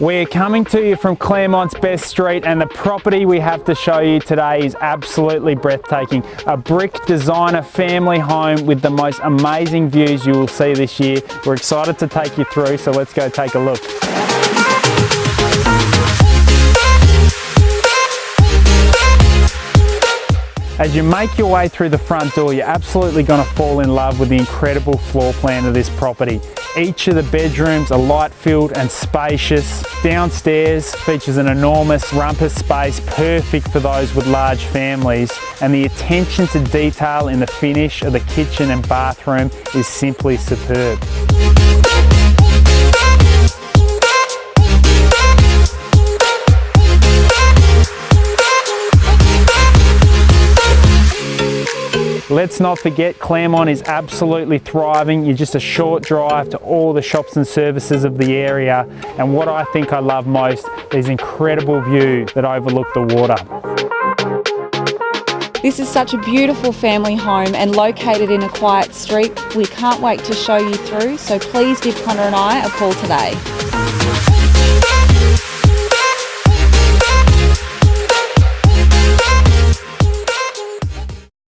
We're coming to you from Claremont's best street and the property we have to show you today is absolutely breathtaking. A brick designer family home with the most amazing views you will see this year. We're excited to take you through, so let's go take a look. As you make your way through the front door, you're absolutely going to fall in love with the incredible floor plan of this property. Each of the bedrooms are light filled and spacious. Downstairs features an enormous rumpus space, perfect for those with large families. And the attention to detail in the finish of the kitchen and bathroom is simply superb. Let's not forget Claremont is absolutely thriving. You're just a short drive to all the shops and services of the area. And what I think I love most, is incredible view that overlook the water. This is such a beautiful family home and located in a quiet street. We can't wait to show you through, so please give Connor and I a call today.